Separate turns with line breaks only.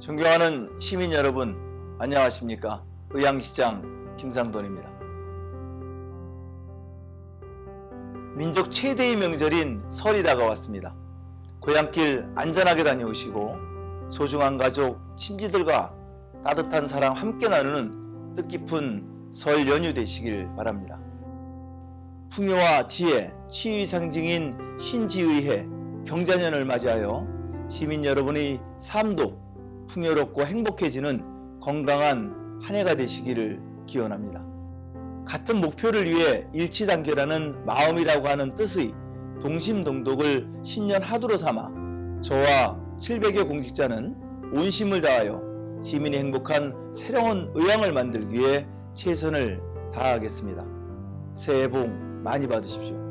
존경하는 시민 여러분 안녕하십니까? 의향시장 김상돈입니다. 민족 최대의 명절인 설이 다가왔습니다. 고향길 안전하게 다녀오시고 소중한 가족 친지들과 따뜻한 사랑 함께 나누는 뜻깊은 설 연휴 되시길 바랍니다. 풍요와 지혜, 치유의 상징인 신지의해 경자년을 맞이하여 시민 여러분의 삶도 풍요롭고 행복해지는 건강한 한 해가 되시기를 기원합니다. 같은 목표를 위해 일치단계라는 마음이라고 하는 뜻의 동심동독을 신년 하두로 삼아 저와 700여 공직자는 온심을 다하여 시민이 행복한 새로운 의향을 만들기 위해 최선을 다하겠습니다. 새해 복 많이 받으십시오.